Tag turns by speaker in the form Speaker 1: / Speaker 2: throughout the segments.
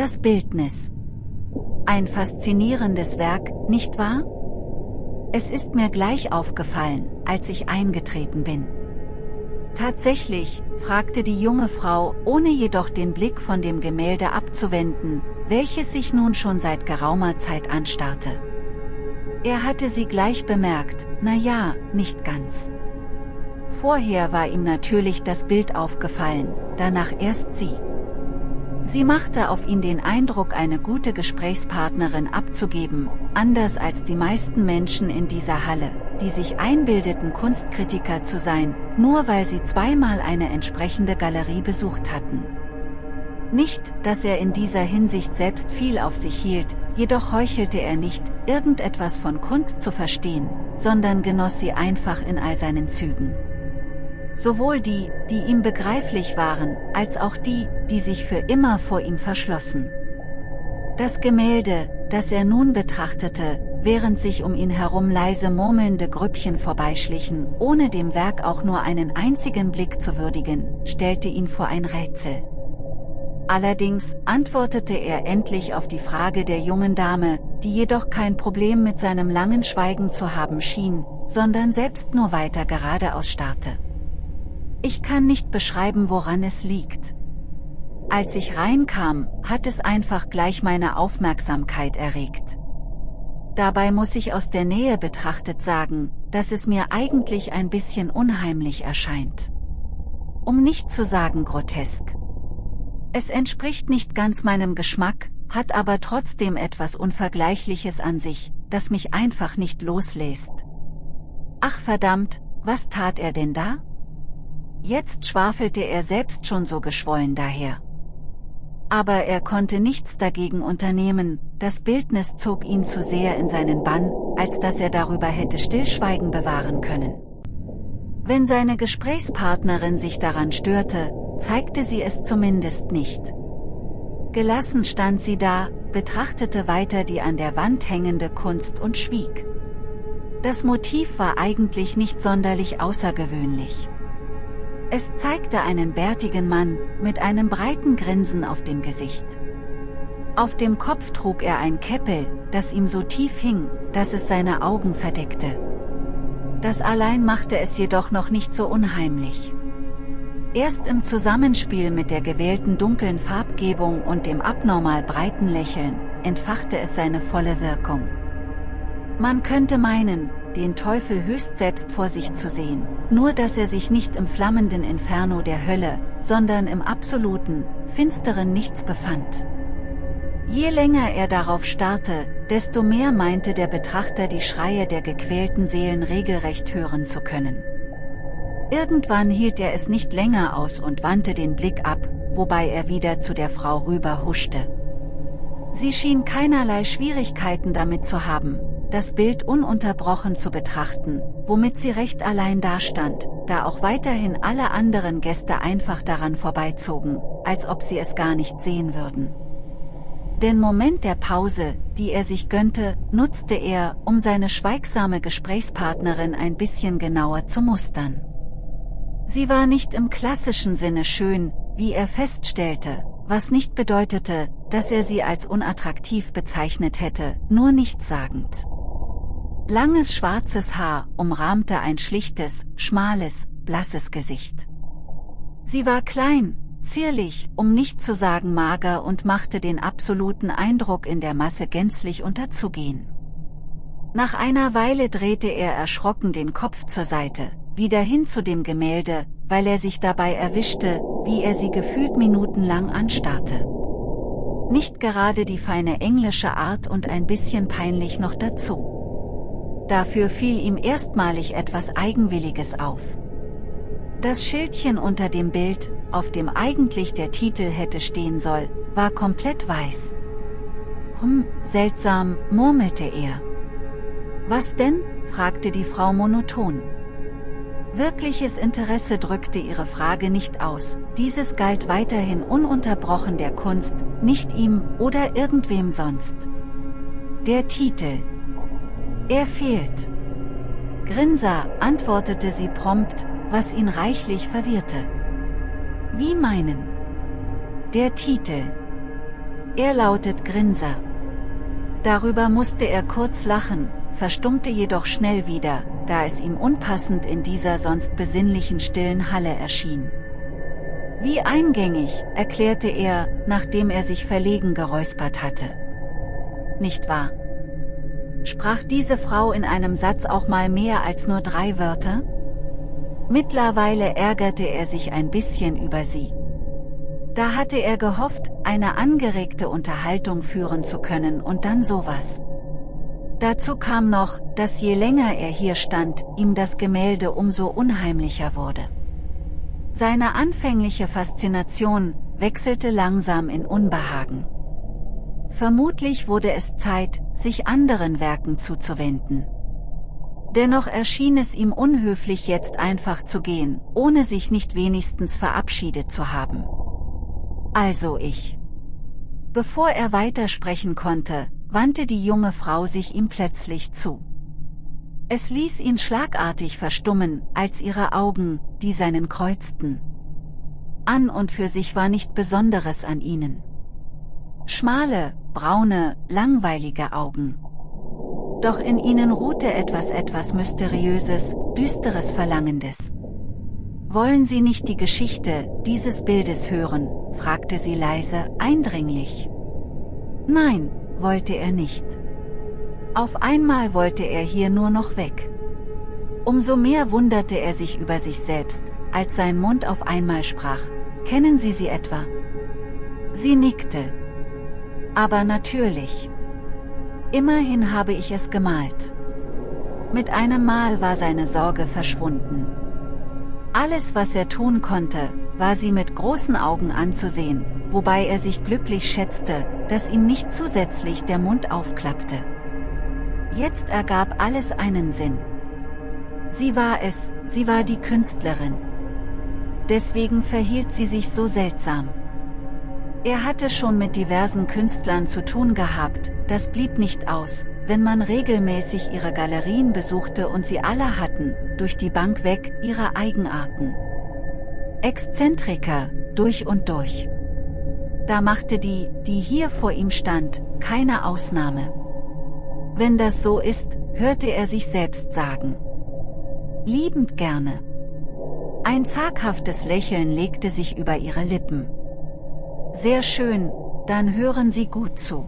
Speaker 1: Das Bildnis. Ein faszinierendes Werk, nicht wahr? Es ist mir gleich aufgefallen, als ich eingetreten bin. Tatsächlich, fragte die junge Frau, ohne jedoch den Blick von dem Gemälde abzuwenden, welches sich nun schon seit geraumer Zeit anstarrte. Er hatte sie gleich bemerkt, na ja, nicht ganz. Vorher war ihm natürlich das Bild aufgefallen, danach erst sie. Sie machte auf ihn den Eindruck eine gute Gesprächspartnerin abzugeben, anders als die meisten Menschen in dieser Halle, die sich einbildeten Kunstkritiker zu sein, nur weil sie zweimal eine entsprechende Galerie besucht hatten. Nicht, dass er in dieser Hinsicht selbst viel auf sich hielt, jedoch heuchelte er nicht, irgendetwas von Kunst zu verstehen, sondern genoss sie einfach in all seinen Zügen sowohl die, die ihm begreiflich waren, als auch die, die sich für immer vor ihm verschlossen. Das Gemälde, das er nun betrachtete, während sich um ihn herum leise murmelnde Grüppchen vorbeischlichen, ohne dem Werk auch nur einen einzigen Blick zu würdigen, stellte ihn vor ein Rätsel. Allerdings antwortete er endlich auf die Frage der jungen Dame, die jedoch kein Problem mit seinem langen Schweigen zu haben schien, sondern selbst nur weiter geradeaus starrte. Ich kann nicht beschreiben woran es liegt. Als ich reinkam, hat es einfach gleich meine Aufmerksamkeit erregt. Dabei muss ich aus der Nähe betrachtet sagen, dass es mir eigentlich ein bisschen unheimlich erscheint. Um nicht zu sagen grotesk. Es entspricht nicht ganz meinem Geschmack, hat aber trotzdem etwas Unvergleichliches an sich, das mich einfach nicht loslässt. Ach verdammt, was tat er denn da? Jetzt schwafelte er selbst schon so geschwollen daher. Aber er konnte nichts dagegen unternehmen, das Bildnis zog ihn zu sehr in seinen Bann, als dass er darüber hätte Stillschweigen bewahren können. Wenn seine Gesprächspartnerin sich daran störte, zeigte sie es zumindest nicht. Gelassen stand sie da, betrachtete weiter die an der Wand hängende Kunst und schwieg. Das Motiv war eigentlich nicht sonderlich außergewöhnlich. Es zeigte einen bärtigen Mann, mit einem breiten Grinsen auf dem Gesicht. Auf dem Kopf trug er ein Käppel, das ihm so tief hing, dass es seine Augen verdeckte. Das allein machte es jedoch noch nicht so unheimlich. Erst im Zusammenspiel mit der gewählten dunklen Farbgebung und dem abnormal breiten Lächeln, entfachte es seine volle Wirkung. Man könnte meinen, den Teufel höchst selbst vor sich zu sehen, nur dass er sich nicht im flammenden Inferno der Hölle, sondern im absoluten, finsteren Nichts befand. Je länger er darauf starrte, desto mehr meinte der Betrachter die Schreie der gequälten Seelen regelrecht hören zu können. Irgendwann hielt er es nicht länger aus und wandte den Blick ab, wobei er wieder zu der Frau rüber huschte. Sie schien keinerlei Schwierigkeiten damit zu haben, das Bild ununterbrochen zu betrachten, womit sie recht allein dastand, da auch weiterhin alle anderen Gäste einfach daran vorbeizogen, als ob sie es gar nicht sehen würden. Den Moment der Pause, die er sich gönnte, nutzte er, um seine schweigsame Gesprächspartnerin ein bisschen genauer zu mustern. Sie war nicht im klassischen Sinne schön, wie er feststellte, was nicht bedeutete, dass er sie als unattraktiv bezeichnet hätte, nur nichtssagend. Langes schwarzes Haar umrahmte ein schlichtes, schmales, blasses Gesicht. Sie war klein, zierlich, um nicht zu sagen mager und machte den absoluten Eindruck in der Masse gänzlich unterzugehen. Nach einer Weile drehte er erschrocken den Kopf zur Seite, wieder hin zu dem Gemälde, weil er sich dabei erwischte, wie er sie gefühlt minutenlang anstarrte. Nicht gerade die feine englische Art und ein bisschen peinlich noch dazu. Dafür fiel ihm erstmalig etwas Eigenwilliges auf. Das Schildchen unter dem Bild, auf dem eigentlich der Titel hätte stehen soll, war komplett weiß. Hm, seltsam, murmelte er. Was denn? fragte die Frau monoton. Wirkliches Interesse drückte ihre Frage nicht aus, dieses galt weiterhin ununterbrochen der Kunst, nicht ihm oder irgendwem sonst. Der Titel, er fehlt. Grinser, antwortete sie prompt, was ihn reichlich verwirrte. Wie meinen? Der Titel. Er lautet Grinser. Darüber musste er kurz lachen, verstummte jedoch schnell wieder, da es ihm unpassend in dieser sonst besinnlichen stillen Halle erschien. Wie eingängig, erklärte er, nachdem er sich verlegen geräuspert hatte. Nicht wahr? Sprach diese Frau in einem Satz auch mal mehr als nur drei Wörter? Mittlerweile ärgerte er sich ein bisschen über sie. Da hatte er gehofft, eine angeregte Unterhaltung führen zu können und dann sowas. Dazu kam noch, dass je länger er hier stand, ihm das Gemälde umso unheimlicher wurde. Seine anfängliche Faszination wechselte langsam in Unbehagen. Vermutlich wurde es Zeit, sich anderen Werken zuzuwenden. Dennoch erschien es ihm unhöflich jetzt einfach zu gehen, ohne sich nicht wenigstens verabschiedet zu haben. Also ich. Bevor er weitersprechen konnte, wandte die junge Frau sich ihm plötzlich zu. Es ließ ihn schlagartig verstummen, als ihre Augen, die seinen kreuzten. An und für sich war nicht Besonderes an ihnen. Schmale, braune, langweilige Augen. Doch in ihnen ruhte etwas etwas Mysteriöses, Düsteres Verlangendes. Wollen Sie nicht die Geschichte dieses Bildes hören, fragte sie leise, eindringlich. Nein, wollte er nicht. Auf einmal wollte er hier nur noch weg. Umso mehr wunderte er sich über sich selbst, als sein Mund auf einmal sprach, kennen Sie sie etwa? Sie nickte. Aber natürlich. Immerhin habe ich es gemalt. Mit einem Mal war seine Sorge verschwunden. Alles was er tun konnte, war sie mit großen Augen anzusehen, wobei er sich glücklich schätzte, dass ihm nicht zusätzlich der Mund aufklappte. Jetzt ergab alles einen Sinn. Sie war es, sie war die Künstlerin. Deswegen verhielt sie sich so seltsam. Er hatte schon mit diversen Künstlern zu tun gehabt, das blieb nicht aus, wenn man regelmäßig ihre Galerien besuchte und sie alle hatten, durch die Bank weg, ihre Eigenarten. Exzentriker, durch und durch. Da machte die, die hier vor ihm stand, keine Ausnahme. Wenn das so ist, hörte er sich selbst sagen. Liebend gerne. Ein zaghaftes Lächeln legte sich über ihre Lippen. Sehr schön, dann hören Sie gut zu.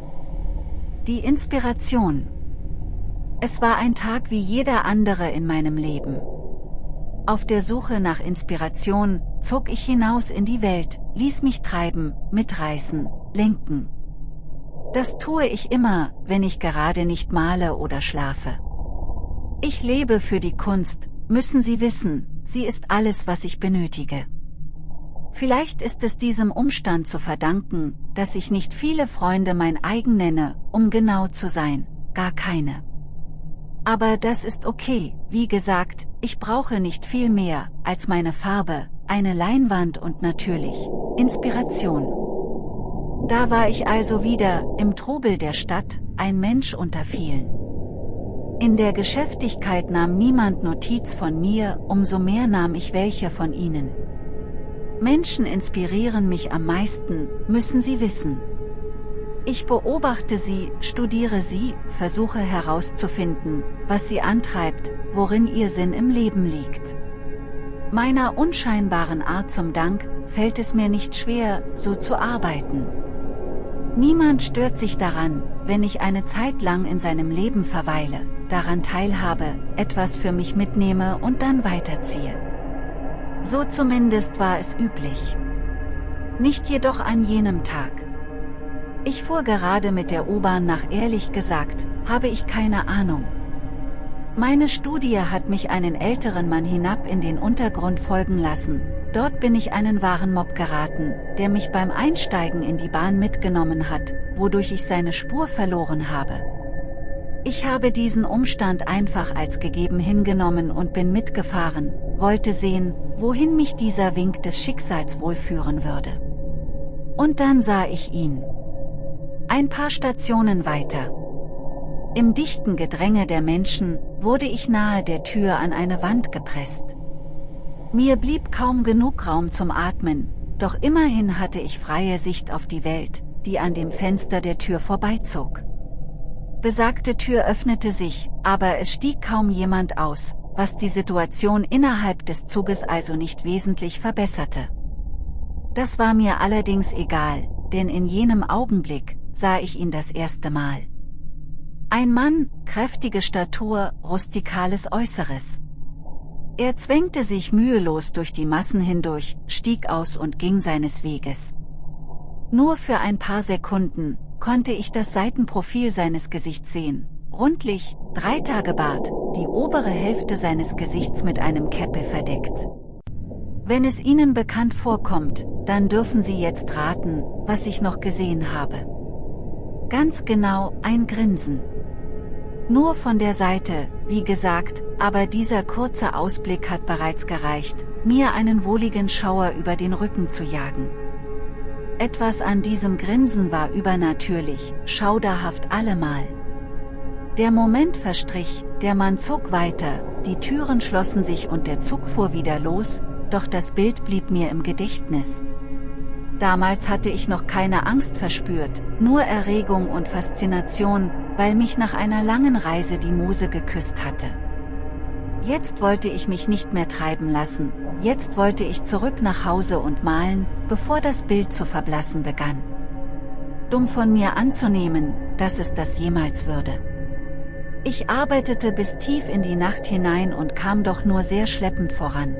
Speaker 1: Die Inspiration. Es war ein Tag wie jeder andere in meinem Leben. Auf der Suche nach Inspiration, zog ich hinaus in die Welt, ließ mich treiben, mitreißen, lenken. Das tue ich immer, wenn ich gerade nicht male oder schlafe. Ich lebe für die Kunst, müssen Sie wissen, sie ist alles was ich benötige. Vielleicht ist es diesem Umstand zu verdanken, dass ich nicht viele Freunde mein eigen nenne, um genau zu sein, gar keine. Aber das ist okay, wie gesagt, ich brauche nicht viel mehr, als meine Farbe, eine Leinwand und natürlich, Inspiration. Da war ich also wieder, im Trubel der Stadt, ein Mensch unter vielen. In der Geschäftigkeit nahm niemand Notiz von mir, umso mehr nahm ich welche von ihnen. Menschen inspirieren mich am meisten, müssen Sie wissen. Ich beobachte sie, studiere sie, versuche herauszufinden, was sie antreibt, worin ihr Sinn im Leben liegt. Meiner unscheinbaren Art zum Dank, fällt es mir nicht schwer, so zu arbeiten. Niemand stört sich daran, wenn ich eine Zeit lang in seinem Leben verweile, daran teilhabe, etwas für mich mitnehme und dann weiterziehe. So zumindest war es üblich. Nicht jedoch an jenem Tag. Ich fuhr gerade mit der U-Bahn nach ehrlich gesagt, habe ich keine Ahnung. Meine Studie hat mich einen älteren Mann hinab in den Untergrund folgen lassen, dort bin ich einen wahren Mob geraten, der mich beim Einsteigen in die Bahn mitgenommen hat, wodurch ich seine Spur verloren habe. Ich habe diesen Umstand einfach als gegeben hingenommen und bin mitgefahren, wollte sehen, wohin mich dieser Wink des Schicksals wohl führen würde. Und dann sah ich ihn. Ein paar Stationen weiter. Im dichten Gedränge der Menschen, wurde ich nahe der Tür an eine Wand gepresst. Mir blieb kaum genug Raum zum Atmen, doch immerhin hatte ich freie Sicht auf die Welt, die an dem Fenster der Tür vorbeizog. Besagte Tür öffnete sich, aber es stieg kaum jemand aus, was die Situation innerhalb des Zuges also nicht wesentlich verbesserte. Das war mir allerdings egal, denn in jenem Augenblick sah ich ihn das erste Mal. Ein Mann, kräftige Statur, rustikales Äußeres. Er zwängte sich mühelos durch die Massen hindurch, stieg aus und ging seines Weges. Nur für ein paar Sekunden konnte ich das Seitenprofil seines Gesichts sehen, rundlich, drei Tage Bart, die obere Hälfte seines Gesichts mit einem Käppe verdeckt. Wenn es Ihnen bekannt vorkommt, dann dürfen Sie jetzt raten, was ich noch gesehen habe. Ganz genau, ein Grinsen. Nur von der Seite, wie gesagt, aber dieser kurze Ausblick hat bereits gereicht, mir einen wohligen Schauer über den Rücken zu jagen. Etwas an diesem Grinsen war übernatürlich, schauderhaft allemal. Der Moment verstrich, der Mann zog weiter, die Türen schlossen sich und der Zug fuhr wieder los, doch das Bild blieb mir im Gedächtnis. Damals hatte ich noch keine Angst verspürt, nur Erregung und Faszination, weil mich nach einer langen Reise die Muse geküsst hatte. Jetzt wollte ich mich nicht mehr treiben lassen, jetzt wollte ich zurück nach Hause und malen, bevor das Bild zu verblassen begann. Dumm von mir anzunehmen, dass es das jemals würde. Ich arbeitete bis tief in die Nacht hinein und kam doch nur sehr schleppend voran.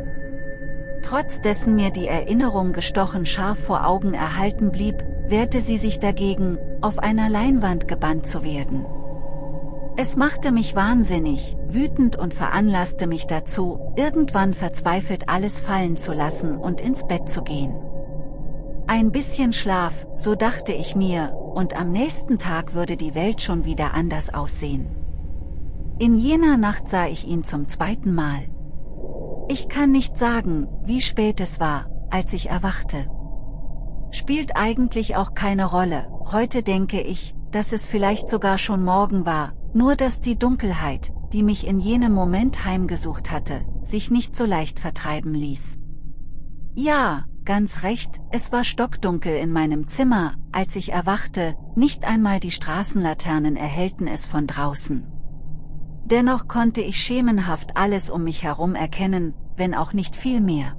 Speaker 1: Trotz dessen mir die Erinnerung gestochen scharf vor Augen erhalten blieb, wehrte sie sich dagegen, auf einer Leinwand gebannt zu werden. Es machte mich wahnsinnig, wütend und veranlasste mich dazu, irgendwann verzweifelt alles fallen zu lassen und ins Bett zu gehen. Ein bisschen Schlaf, so dachte ich mir, und am nächsten Tag würde die Welt schon wieder anders aussehen. In jener Nacht sah ich ihn zum zweiten Mal. Ich kann nicht sagen, wie spät es war, als ich erwachte. Spielt eigentlich auch keine Rolle, heute denke ich, dass es vielleicht sogar schon morgen war, nur dass die Dunkelheit, die mich in jenem Moment heimgesucht hatte, sich nicht so leicht vertreiben ließ. Ja, ganz recht, es war stockdunkel in meinem Zimmer, als ich erwachte, nicht einmal die Straßenlaternen erhellten es von draußen. Dennoch konnte ich schemenhaft alles um mich herum erkennen, wenn auch nicht viel mehr.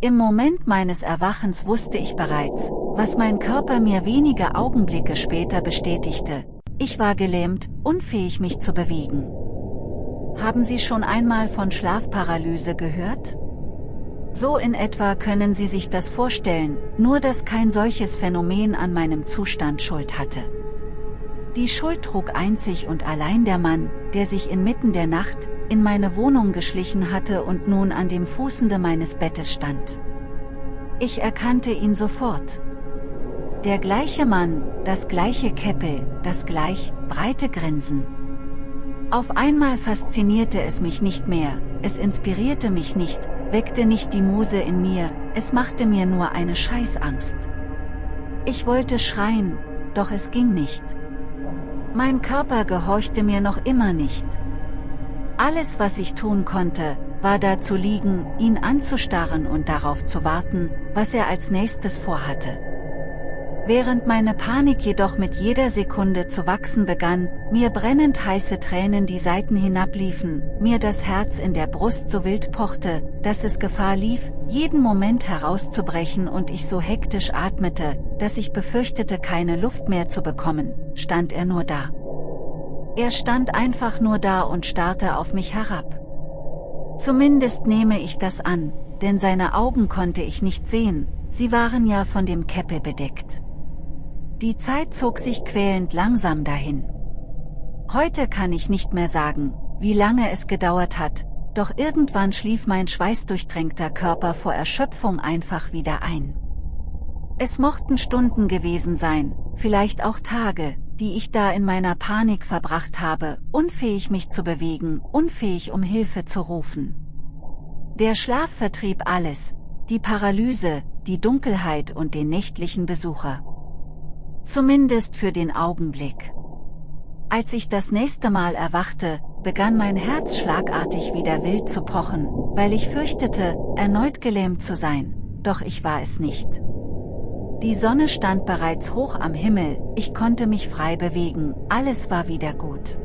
Speaker 1: Im Moment meines Erwachens wusste ich bereits, was mein Körper mir wenige Augenblicke später bestätigte. Ich war gelähmt, unfähig mich zu bewegen. Haben Sie schon einmal von Schlafparalyse gehört? So in etwa können Sie sich das vorstellen, nur dass kein solches Phänomen an meinem Zustand Schuld hatte. Die Schuld trug einzig und allein der Mann, der sich inmitten der Nacht, in meine Wohnung geschlichen hatte und nun an dem Fußende meines Bettes stand. Ich erkannte ihn sofort. Der gleiche Mann, das gleiche Käppe, das gleich breite Grinsen. Auf einmal faszinierte es mich nicht mehr, es inspirierte mich nicht, weckte nicht die Muse in mir, es machte mir nur eine Scheißangst. Ich wollte schreien, doch es ging nicht. Mein Körper gehorchte mir noch immer nicht. Alles was ich tun konnte, war da zu liegen, ihn anzustarren und darauf zu warten, was er als nächstes vorhatte. Während meine Panik jedoch mit jeder Sekunde zu wachsen begann, mir brennend heiße Tränen die Seiten hinabliefen, mir das Herz in der Brust so wild pochte, dass es Gefahr lief, jeden Moment herauszubrechen und ich so hektisch atmete, dass ich befürchtete keine Luft mehr zu bekommen, stand er nur da. Er stand einfach nur da und starrte auf mich herab. Zumindest nehme ich das an, denn seine Augen konnte ich nicht sehen, sie waren ja von dem Käppe bedeckt. Die Zeit zog sich quälend langsam dahin. Heute kann ich nicht mehr sagen, wie lange es gedauert hat, doch irgendwann schlief mein schweißdurchtränkter Körper vor Erschöpfung einfach wieder ein. Es mochten Stunden gewesen sein, vielleicht auch Tage, die ich da in meiner Panik verbracht habe, unfähig mich zu bewegen, unfähig um Hilfe zu rufen. Der Schlaf vertrieb alles, die Paralyse, die Dunkelheit und den nächtlichen Besucher. Zumindest für den Augenblick. Als ich das nächste Mal erwachte, begann mein Herz schlagartig wieder wild zu pochen, weil ich fürchtete, erneut gelähmt zu sein, doch ich war es nicht. Die Sonne stand bereits hoch am Himmel, ich konnte mich frei bewegen, alles war wieder gut.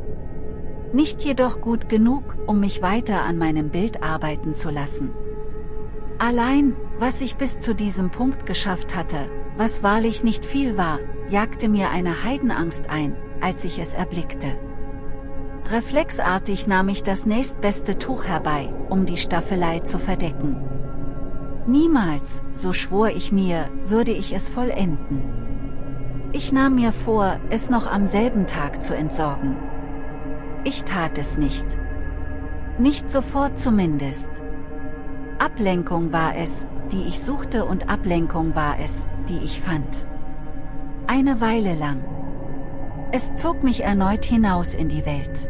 Speaker 1: Nicht jedoch gut genug, um mich weiter an meinem Bild arbeiten zu lassen. Allein, was ich bis zu diesem Punkt geschafft hatte, was wahrlich nicht viel war, jagte mir eine Heidenangst ein, als ich es erblickte. Reflexartig nahm ich das nächstbeste Tuch herbei, um die Staffelei zu verdecken. Niemals, so schwor ich mir, würde ich es vollenden. Ich nahm mir vor, es noch am selben Tag zu entsorgen. Ich tat es nicht. Nicht sofort zumindest. Ablenkung war es, die ich suchte und Ablenkung war es, die ich fand. Eine Weile lang. Es zog mich erneut hinaus in die Welt.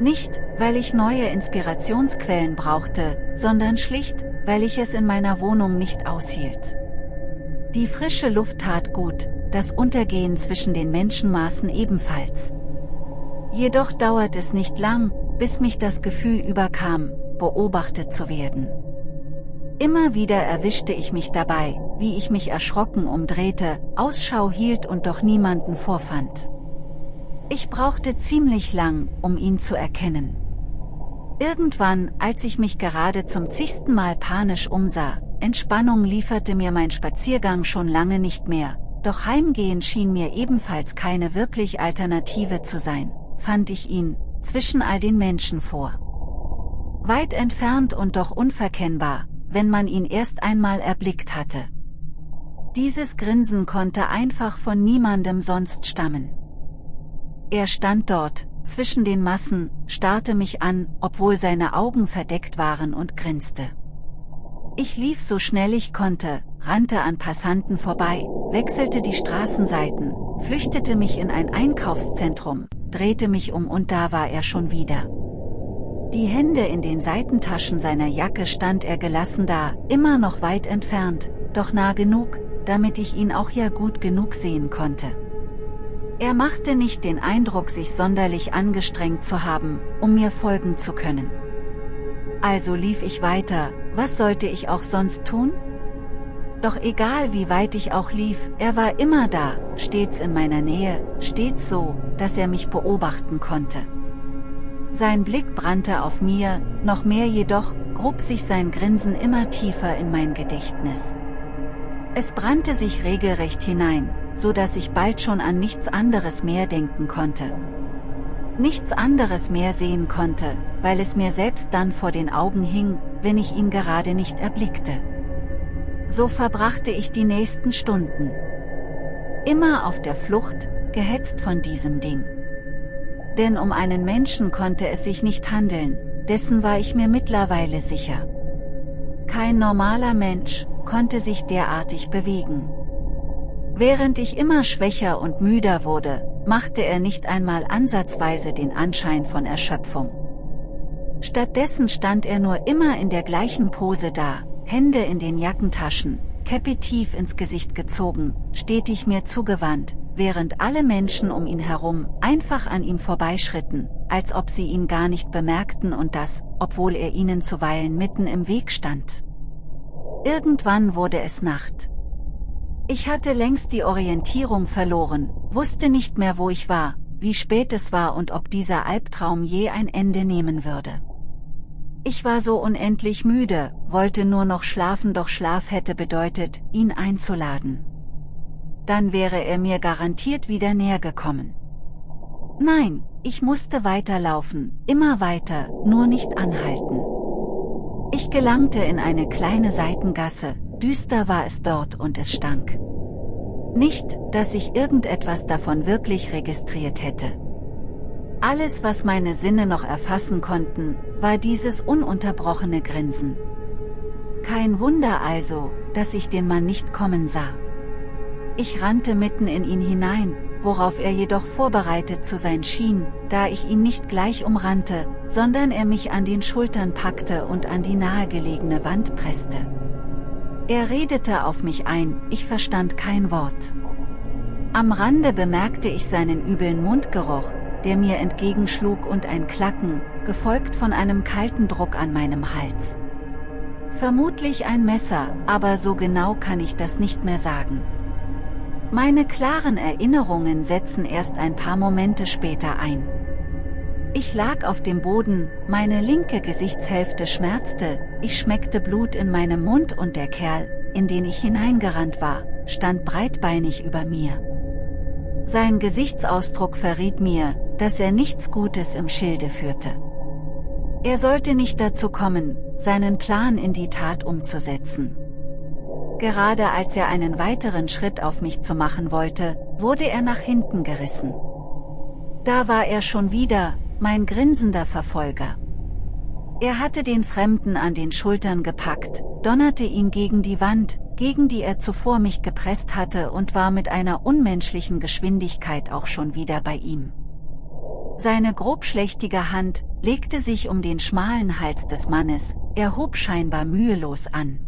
Speaker 1: Nicht, weil ich neue Inspirationsquellen brauchte, sondern schlicht, weil ich es in meiner Wohnung nicht aushielt. Die frische Luft tat gut, das Untergehen zwischen den Menschenmaßen ebenfalls. Jedoch dauert es nicht lang, bis mich das Gefühl überkam, beobachtet zu werden. Immer wieder erwischte ich mich dabei, wie ich mich erschrocken umdrehte, Ausschau hielt und doch niemanden vorfand. Ich brauchte ziemlich lang, um ihn zu erkennen. Irgendwann, als ich mich gerade zum zigsten Mal panisch umsah, Entspannung lieferte mir mein Spaziergang schon lange nicht mehr, doch Heimgehen schien mir ebenfalls keine wirklich Alternative zu sein, fand ich ihn, zwischen all den Menschen vor. Weit entfernt und doch unverkennbar, wenn man ihn erst einmal erblickt hatte. Dieses Grinsen konnte einfach von niemandem sonst stammen. Er stand dort, zwischen den Massen, starrte mich an, obwohl seine Augen verdeckt waren und grinste. Ich lief so schnell ich konnte, rannte an Passanten vorbei, wechselte die Straßenseiten, flüchtete mich in ein Einkaufszentrum, drehte mich um und da war er schon wieder. Die Hände in den Seitentaschen seiner Jacke stand er gelassen da, immer noch weit entfernt, doch nah genug, damit ich ihn auch ja gut genug sehen konnte. Er machte nicht den Eindruck sich sonderlich angestrengt zu haben, um mir folgen zu können. Also lief ich weiter, was sollte ich auch sonst tun? Doch egal wie weit ich auch lief, er war immer da, stets in meiner Nähe, stets so, dass er mich beobachten konnte. Sein Blick brannte auf mir, noch mehr jedoch, grub sich sein Grinsen immer tiefer in mein Gedächtnis. Es brannte sich regelrecht hinein, so dass ich bald schon an nichts anderes mehr denken konnte. Nichts anderes mehr sehen konnte, weil es mir selbst dann vor den Augen hing, wenn ich ihn gerade nicht erblickte. So verbrachte ich die nächsten Stunden. Immer auf der Flucht, gehetzt von diesem Ding. Denn um einen Menschen konnte es sich nicht handeln, dessen war ich mir mittlerweile sicher. Kein normaler Mensch konnte sich derartig bewegen. Während ich immer schwächer und müder wurde, machte er nicht einmal ansatzweise den Anschein von Erschöpfung. Stattdessen stand er nur immer in der gleichen Pose da, Hände in den Jackentaschen, Käppi tief ins Gesicht gezogen, stetig mir zugewandt, während alle Menschen um ihn herum einfach an ihm vorbeischritten, als ob sie ihn gar nicht bemerkten und das, obwohl er ihnen zuweilen mitten im Weg stand. Irgendwann wurde es Nacht. Ich hatte längst die Orientierung verloren, wusste nicht mehr wo ich war, wie spät es war und ob dieser Albtraum je ein Ende nehmen würde. Ich war so unendlich müde, wollte nur noch schlafen doch Schlaf hätte bedeutet, ihn einzuladen. Dann wäre er mir garantiert wieder näher gekommen. Nein, ich musste weiterlaufen, immer weiter, nur nicht anhalten. Ich gelangte in eine kleine Seitengasse, düster war es dort und es stank. Nicht, dass ich irgendetwas davon wirklich registriert hätte. Alles was meine Sinne noch erfassen konnten, war dieses ununterbrochene Grinsen. Kein Wunder also, dass ich den Mann nicht kommen sah. Ich rannte mitten in ihn hinein, worauf er jedoch vorbereitet zu sein schien, da ich ihn nicht gleich umrannte, sondern er mich an den Schultern packte und an die nahegelegene Wand presste. Er redete auf mich ein, ich verstand kein Wort. Am Rande bemerkte ich seinen üblen Mundgeruch, der mir entgegenschlug und ein Klacken, gefolgt von einem kalten Druck an meinem Hals. Vermutlich ein Messer, aber so genau kann ich das nicht mehr sagen. Meine klaren Erinnerungen setzen erst ein paar Momente später ein. Ich lag auf dem Boden, meine linke Gesichtshälfte schmerzte, ich schmeckte Blut in meinem Mund und der Kerl, in den ich hineingerannt war, stand breitbeinig über mir. Sein Gesichtsausdruck verriet mir, dass er nichts Gutes im Schilde führte. Er sollte nicht dazu kommen, seinen Plan in die Tat umzusetzen. Gerade als er einen weiteren Schritt auf mich zu machen wollte, wurde er nach hinten gerissen. Da war er schon wieder, mein grinsender Verfolger. Er hatte den Fremden an den Schultern gepackt, donnerte ihn gegen die Wand, gegen die er zuvor mich gepresst hatte und war mit einer unmenschlichen Geschwindigkeit auch schon wieder bei ihm. Seine grobschlächtige Hand legte sich um den schmalen Hals des Mannes, er hob scheinbar mühelos an.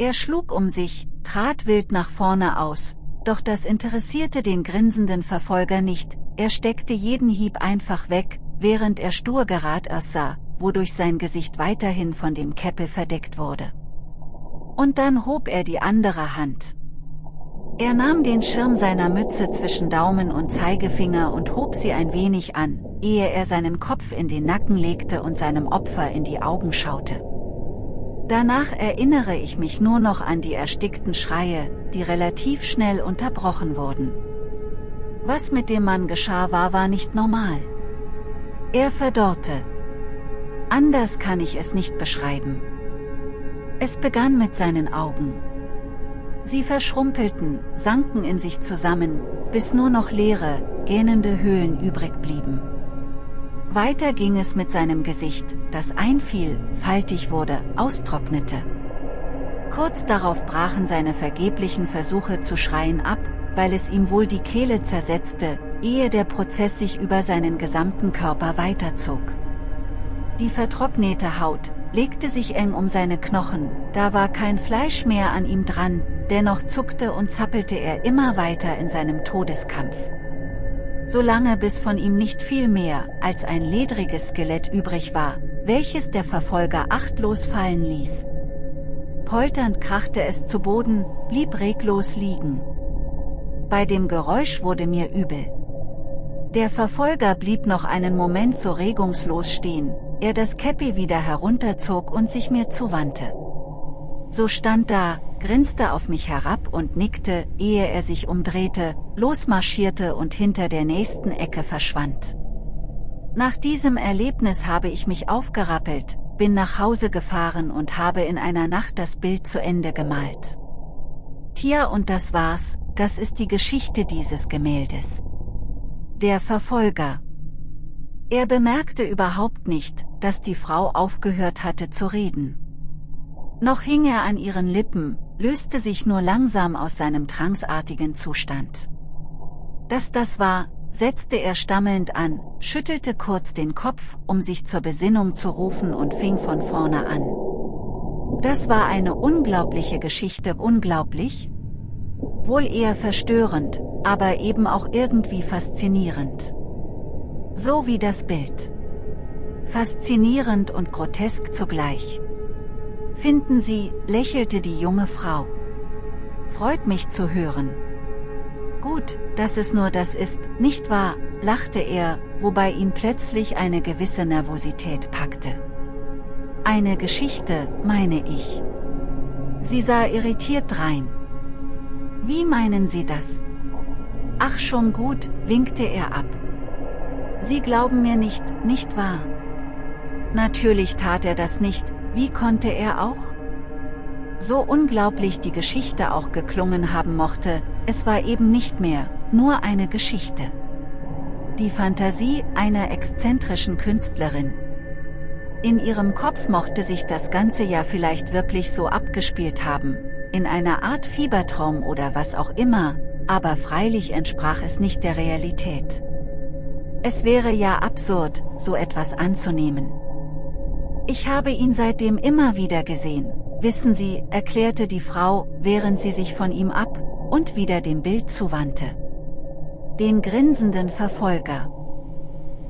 Speaker 1: Er schlug um sich, trat wild nach vorne aus, doch das interessierte den grinsenden Verfolger nicht, er steckte jeden Hieb einfach weg, während er stur gerad aussah, wodurch sein Gesicht weiterhin von dem Käppel verdeckt wurde. Und dann hob er die andere Hand. Er nahm den Schirm seiner Mütze zwischen Daumen und Zeigefinger und hob sie ein wenig an, ehe er seinen Kopf in den Nacken legte und seinem Opfer in die Augen schaute. Danach erinnere ich mich nur noch an die erstickten Schreie, die relativ schnell unterbrochen wurden. Was mit dem Mann geschah war war nicht normal. Er verdorrte. Anders kann ich es nicht beschreiben. Es begann mit seinen Augen. Sie verschrumpelten, sanken in sich zusammen, bis nur noch leere, gähnende Höhlen übrig blieben. Weiter ging es mit seinem Gesicht, das einfiel, faltig wurde, austrocknete. Kurz darauf brachen seine vergeblichen Versuche zu schreien ab, weil es ihm wohl die Kehle zersetzte, ehe der Prozess sich über seinen gesamten Körper weiterzog. Die vertrocknete Haut, legte sich eng um seine Knochen, da war kein Fleisch mehr an ihm dran, dennoch zuckte und zappelte er immer weiter in seinem Todeskampf solange bis von ihm nicht viel mehr als ein ledriges Skelett übrig war, welches der Verfolger achtlos fallen ließ. Polternd krachte es zu Boden, blieb reglos liegen. Bei dem Geräusch wurde mir übel. Der Verfolger blieb noch einen Moment so regungslos stehen, er das Käppi wieder herunterzog und sich mir zuwandte. So stand da, grinste auf mich herab und nickte, ehe er sich umdrehte, losmarschierte und hinter der nächsten Ecke verschwand. Nach diesem Erlebnis habe ich mich aufgerappelt, bin nach Hause gefahren und habe in einer Nacht das Bild zu Ende gemalt. Tja und das war's, das ist die Geschichte dieses Gemäldes. Der Verfolger. Er bemerkte überhaupt nicht, dass die Frau aufgehört hatte zu reden. Noch hing er an ihren Lippen, löste sich nur langsam aus seinem tranksartigen Zustand. Dass das war, setzte er stammelnd an, schüttelte kurz den Kopf, um sich zur Besinnung zu rufen und fing von vorne an. Das war eine unglaubliche Geschichte, unglaublich? Wohl eher verstörend, aber eben auch irgendwie faszinierend. So wie das Bild. Faszinierend und grotesk zugleich. Finden Sie, lächelte die junge Frau. Freut mich zu hören. Gut, dass es nur das ist, nicht wahr, lachte er, wobei ihn plötzlich eine gewisse Nervosität packte. Eine Geschichte, meine ich. Sie sah irritiert drein. Wie meinen Sie das? Ach schon gut, winkte er ab. Sie glauben mir nicht, nicht wahr? Natürlich tat er das nicht, wie konnte er auch? So unglaublich die Geschichte auch geklungen haben mochte, es war eben nicht mehr, nur eine Geschichte. Die Fantasie einer exzentrischen Künstlerin. In ihrem Kopf mochte sich das ganze ja vielleicht wirklich so abgespielt haben, in einer Art Fiebertraum oder was auch immer, aber freilich entsprach es nicht der Realität. Es wäre ja absurd, so etwas anzunehmen. Ich habe ihn seitdem immer wieder gesehen, wissen Sie, erklärte die Frau, während sie sich von ihm ab und wieder dem Bild zuwandte. Den grinsenden Verfolger.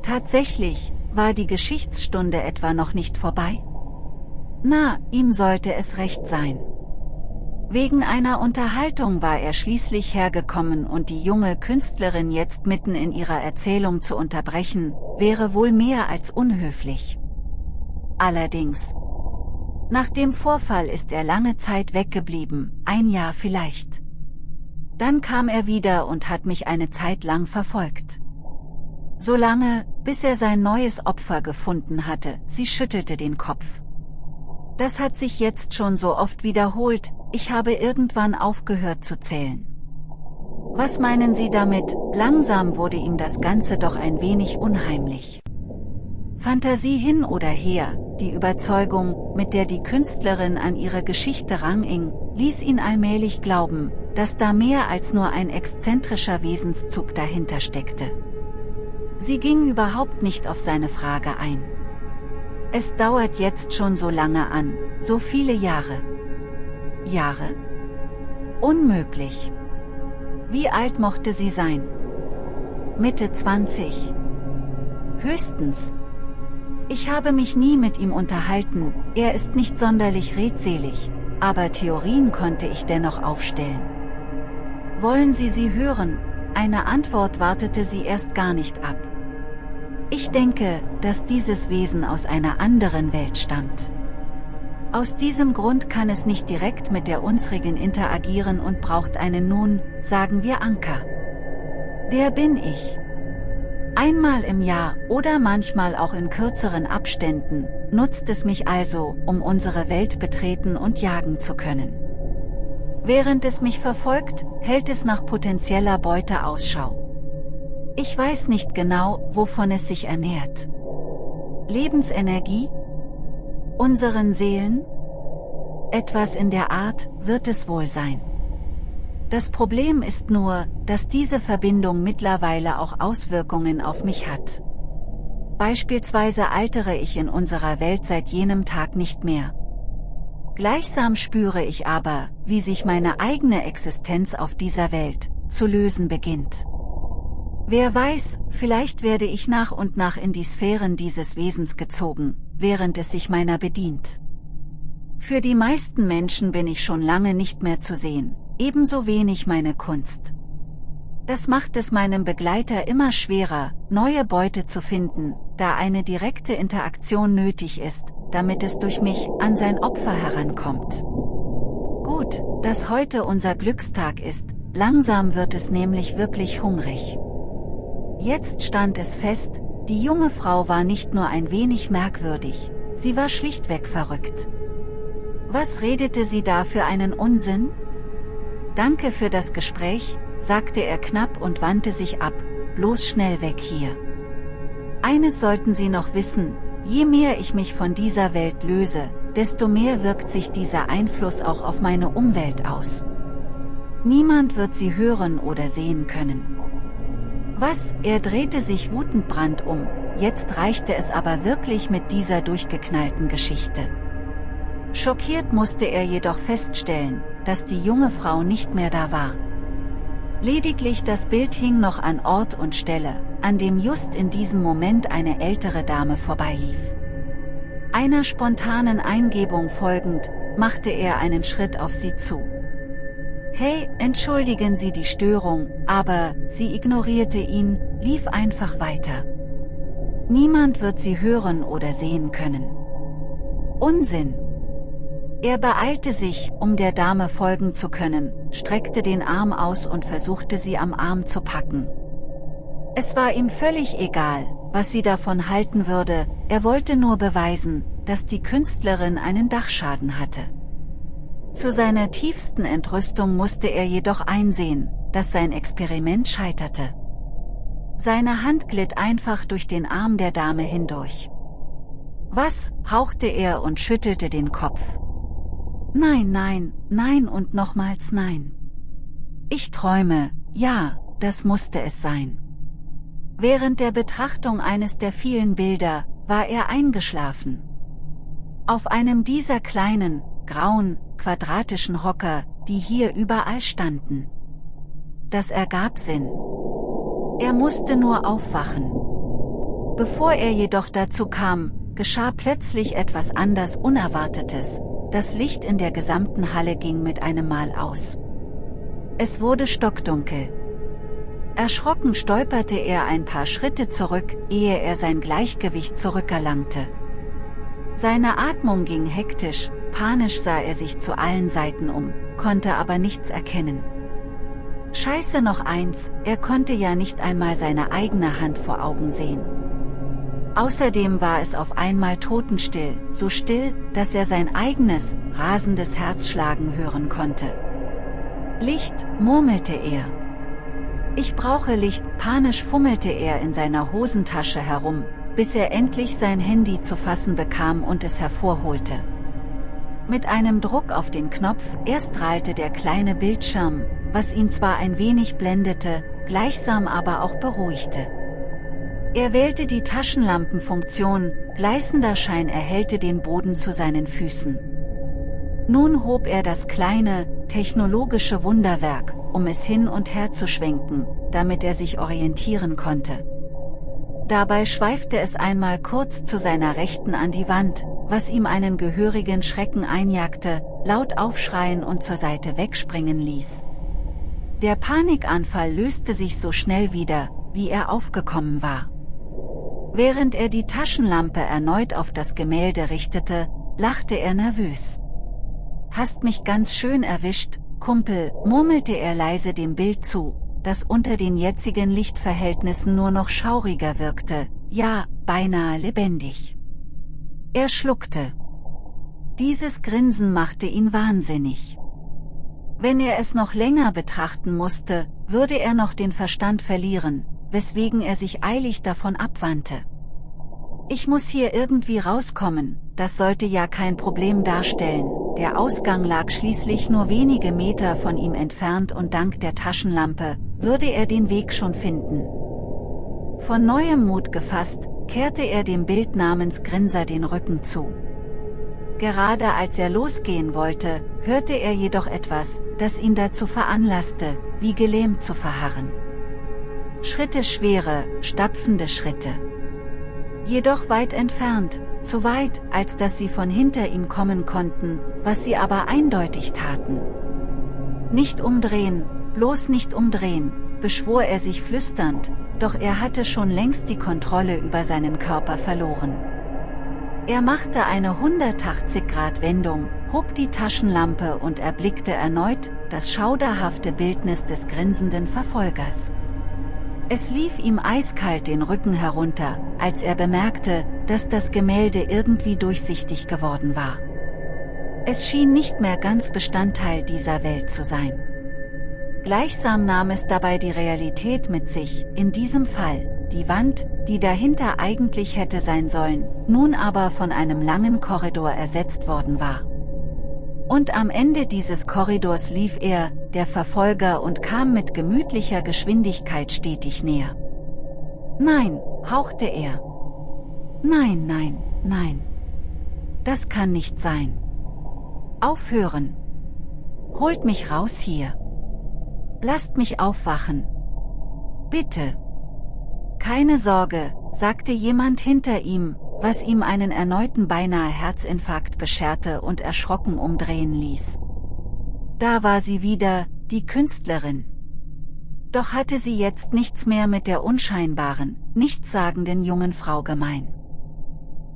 Speaker 1: Tatsächlich, war die Geschichtsstunde etwa noch nicht vorbei? Na, ihm sollte es recht sein. Wegen einer Unterhaltung war er schließlich hergekommen und die junge Künstlerin jetzt mitten in ihrer Erzählung zu unterbrechen, wäre wohl mehr als unhöflich. Allerdings. Nach dem Vorfall ist er lange Zeit weggeblieben, ein Jahr vielleicht. Dann kam er wieder und hat mich eine Zeit lang verfolgt. So lange, bis er sein neues Opfer gefunden hatte, sie schüttelte den Kopf. Das hat sich jetzt schon so oft wiederholt, ich habe irgendwann aufgehört zu zählen. Was meinen Sie damit, langsam wurde ihm das Ganze doch ein wenig unheimlich. Fantasie hin oder her, die Überzeugung, mit der die Künstlerin an ihre Geschichte ranging, ließ ihn allmählich glauben, dass da mehr als nur ein exzentrischer Wesenszug dahinter steckte. Sie ging überhaupt nicht auf seine Frage ein. Es dauert jetzt schon so lange an, so viele Jahre. Jahre? Unmöglich. Wie alt mochte sie sein? Mitte 20. Höchstens. Ich habe mich nie mit ihm unterhalten, er ist nicht sonderlich redselig, aber Theorien konnte ich dennoch aufstellen. Wollen Sie sie hören? Eine Antwort wartete sie erst gar nicht ab. Ich denke, dass dieses Wesen aus einer anderen Welt stammt. Aus diesem Grund kann es nicht direkt mit der unsrigen interagieren und braucht einen nun, sagen wir Anker. Der bin ich. Einmal im Jahr oder manchmal auch in kürzeren Abständen, nutzt es mich also, um unsere Welt betreten und jagen zu können. Während es mich verfolgt, hält es nach potenzieller Beute Ausschau. Ich weiß nicht genau, wovon es sich ernährt. Lebensenergie? Unseren Seelen? Etwas in der Art wird es wohl sein. Das Problem ist nur, dass diese Verbindung mittlerweile auch Auswirkungen auf mich hat. Beispielsweise altere ich in unserer Welt seit jenem Tag nicht mehr. Gleichsam spüre ich aber, wie sich meine eigene Existenz auf dieser Welt zu lösen beginnt. Wer weiß, vielleicht werde ich nach und nach in die Sphären dieses Wesens gezogen, während es sich meiner bedient. Für die meisten Menschen bin ich schon lange nicht mehr zu sehen, ebenso wenig meine Kunst. Das macht es meinem Begleiter immer schwerer, neue Beute zu finden, da eine direkte Interaktion nötig ist, damit es durch mich an sein Opfer herankommt. Gut, dass heute unser Glückstag ist, langsam wird es nämlich wirklich hungrig. Jetzt stand es fest, die junge Frau war nicht nur ein wenig merkwürdig, sie war schlichtweg verrückt. Was redete sie da für einen Unsinn? Danke für das Gespräch, sagte er knapp und wandte sich ab, bloß schnell weg hier. Eines sollten Sie noch wissen, je mehr ich mich von dieser Welt löse, desto mehr wirkt sich dieser Einfluss auch auf meine Umwelt aus. Niemand wird sie hören oder sehen können. Was, er drehte sich wutend um, jetzt reichte es aber wirklich mit dieser durchgeknallten Geschichte. Schockiert musste er jedoch feststellen, dass die junge Frau nicht mehr da war. Lediglich das Bild hing noch an Ort und Stelle, an dem just in diesem Moment eine ältere Dame vorbeilief. Einer spontanen Eingebung folgend, machte er einen Schritt auf sie zu. Hey, entschuldigen Sie die Störung, aber, sie ignorierte ihn, lief einfach weiter. Niemand wird sie hören oder sehen können. Unsinn. Er beeilte sich, um der Dame folgen zu können, streckte den Arm aus und versuchte sie am Arm zu packen. Es war ihm völlig egal, was sie davon halten würde, er wollte nur beweisen, dass die Künstlerin einen Dachschaden hatte. Zu seiner tiefsten Entrüstung musste er jedoch einsehen, dass sein Experiment scheiterte. Seine Hand glitt einfach durch den Arm der Dame hindurch. Was, hauchte er und schüttelte den Kopf. Nein, nein, nein und nochmals nein. Ich träume, ja, das musste es sein. Während der Betrachtung eines der vielen Bilder, war er eingeschlafen. Auf einem dieser kleinen, grauen, quadratischen Hocker, die hier überall standen. Das ergab Sinn. Er musste nur aufwachen. Bevor er jedoch dazu kam, geschah plötzlich etwas anders Unerwartetes. Das Licht in der gesamten Halle ging mit einem Mal aus. Es wurde stockdunkel. Erschrocken stolperte er ein paar Schritte zurück, ehe er sein Gleichgewicht zurückerlangte. Seine Atmung ging hektisch, panisch sah er sich zu allen Seiten um, konnte aber nichts erkennen. Scheiße noch eins, er konnte ja nicht einmal seine eigene Hand vor Augen sehen. Außerdem war es auf einmal totenstill, so still, dass er sein eigenes, rasendes Herz schlagen hören konnte. Licht, murmelte er. Ich brauche Licht, panisch fummelte er in seiner Hosentasche herum, bis er endlich sein Handy zu fassen bekam und es hervorholte. Mit einem Druck auf den Knopf erstrahlte der kleine Bildschirm, was ihn zwar ein wenig blendete, gleichsam aber auch beruhigte. Er wählte die Taschenlampenfunktion, gleißender Schein erhellte den Boden zu seinen Füßen. Nun hob er das kleine, technologische Wunderwerk, um es hin und her zu schwenken, damit er sich orientieren konnte. Dabei schweifte es einmal kurz zu seiner Rechten an die Wand, was ihm einen gehörigen Schrecken einjagte, laut aufschreien und zur Seite wegspringen ließ. Der Panikanfall löste sich so schnell wieder, wie er aufgekommen war. Während er die Taschenlampe erneut auf das Gemälde richtete, lachte er nervös. Hast mich ganz schön erwischt, Kumpel, murmelte er leise dem Bild zu, das unter den jetzigen Lichtverhältnissen nur noch schauriger wirkte, ja, beinahe lebendig. Er schluckte. Dieses Grinsen machte ihn wahnsinnig. Wenn er es noch länger betrachten musste, würde er noch den Verstand verlieren, weswegen er sich eilig davon abwandte. Ich muss hier irgendwie rauskommen, das sollte ja kein Problem darstellen, der Ausgang lag schließlich nur wenige Meter von ihm entfernt und dank der Taschenlampe, würde er den Weg schon finden. Von neuem Mut gefasst, kehrte er dem Bild namens Grinser den Rücken zu. Gerade als er losgehen wollte, hörte er jedoch etwas, das ihn dazu veranlasste, wie gelähmt zu verharren. Schritte schwere, stapfende Schritte. Jedoch weit entfernt, zu weit, als dass sie von hinter ihm kommen konnten, was sie aber eindeutig taten. Nicht umdrehen, bloß nicht umdrehen, beschwor er sich flüsternd, doch er hatte schon längst die Kontrolle über seinen Körper verloren. Er machte eine 180-Grad-Wendung, hob die Taschenlampe und erblickte erneut das schauderhafte Bildnis des grinsenden Verfolgers. Es lief ihm eiskalt den Rücken herunter, als er bemerkte, dass das Gemälde irgendwie durchsichtig geworden war. Es schien nicht mehr ganz Bestandteil dieser Welt zu sein. Gleichsam nahm es dabei die Realität mit sich, in diesem Fall, die Wand, die dahinter eigentlich hätte sein sollen, nun aber von einem langen Korridor ersetzt worden war. Und am Ende dieses Korridors lief er, der Verfolger und kam mit gemütlicher Geschwindigkeit stetig näher. Nein, hauchte er. Nein, nein, nein. Das kann nicht sein. Aufhören. Holt mich raus hier. Lasst mich aufwachen. Bitte. Keine Sorge, sagte jemand hinter ihm, was ihm einen erneuten beinahe Herzinfarkt bescherte und erschrocken umdrehen ließ. Da war sie wieder, die Künstlerin. Doch hatte sie jetzt nichts mehr mit der unscheinbaren, nichtssagenden jungen Frau gemein.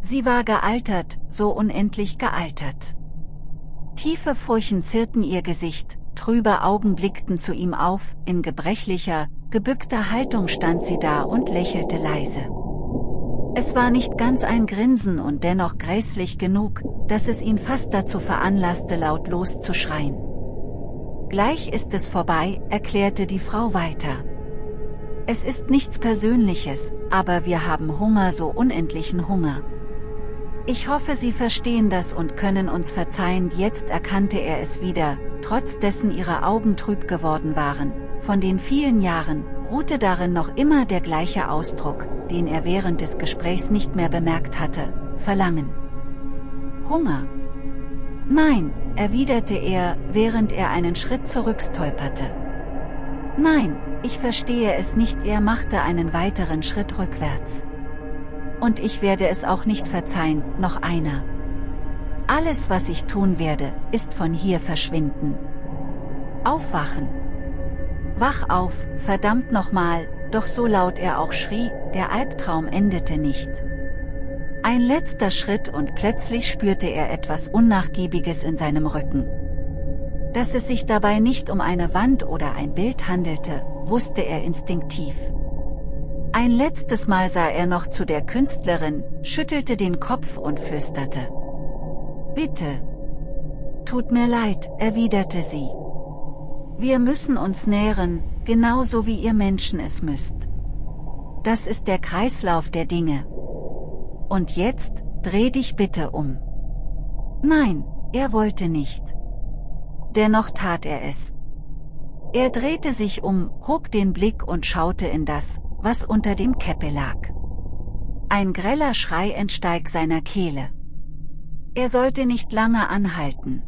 Speaker 1: Sie war gealtert, so unendlich gealtert. Tiefe Furchen zierten ihr Gesicht, trübe Augen blickten zu ihm auf, in gebrechlicher, gebückter Haltung stand sie da und lächelte leise. Es war nicht ganz ein Grinsen und dennoch gräßlich genug, dass es ihn fast dazu veranlasste lautlos zu schreien. Gleich ist es vorbei, erklärte die Frau weiter. Es ist nichts Persönliches, aber wir haben Hunger so unendlichen Hunger. Ich hoffe Sie verstehen das und können uns verzeihen jetzt erkannte er es wieder, trotz dessen ihre Augen trüb geworden waren, von den vielen Jahren, ruhte darin noch immer der gleiche Ausdruck, den er während des Gesprächs nicht mehr bemerkt hatte, Verlangen. Hunger. Nein, erwiderte er, während er einen Schritt zurückstolperte. Nein, ich verstehe es nicht, er machte einen weiteren Schritt rückwärts. Und ich werde es auch nicht verzeihen, noch einer. Alles was ich tun werde, ist von hier verschwinden. Aufwachen. Wach auf, verdammt nochmal, doch so laut er auch schrie, der Albtraum endete nicht. Ein letzter Schritt und plötzlich spürte er etwas Unnachgiebiges in seinem Rücken. Dass es sich dabei nicht um eine Wand oder ein Bild handelte, wusste er instinktiv. Ein letztes Mal sah er noch zu der Künstlerin, schüttelte den Kopf und flüsterte. Bitte. Tut mir leid, erwiderte sie. Wir müssen uns nähren, genauso wie ihr Menschen es müsst. Das ist der Kreislauf der Dinge. Und jetzt, dreh dich bitte um. Nein, er wollte nicht. Dennoch tat er es. Er drehte sich um, hob den Blick und schaute in das, was unter dem Käppe lag. Ein greller Schrei entsteig seiner Kehle. Er sollte nicht lange anhalten.